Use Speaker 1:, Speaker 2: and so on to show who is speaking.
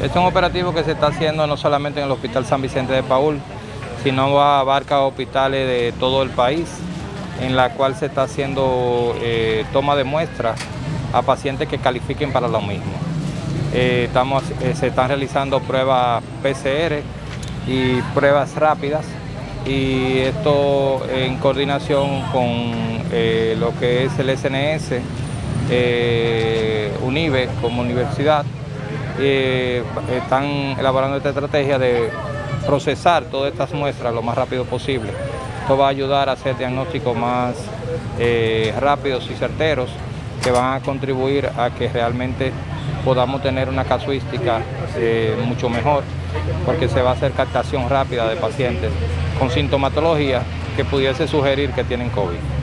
Speaker 1: Este es un operativo que se está haciendo no solamente en el Hospital San Vicente de Paul, sino abarca hospitales de todo el país, en la cual se está haciendo eh, toma de muestras a pacientes que califiquen para lo mismo. Eh, estamos, eh, se están realizando pruebas PCR y pruebas rápidas y esto en coordinación con lo que es el SNS, UNIBE como universidad, están elaborando esta estrategia de procesar todas estas muestras lo más rápido posible. Esto va a ayudar a hacer diagnósticos más eh, rápidos y certeros que van a contribuir a que realmente podamos tener una casuística eh, mucho mejor porque se va a hacer captación rápida de pacientes con sintomatología que pudiese sugerir que tienen COVID.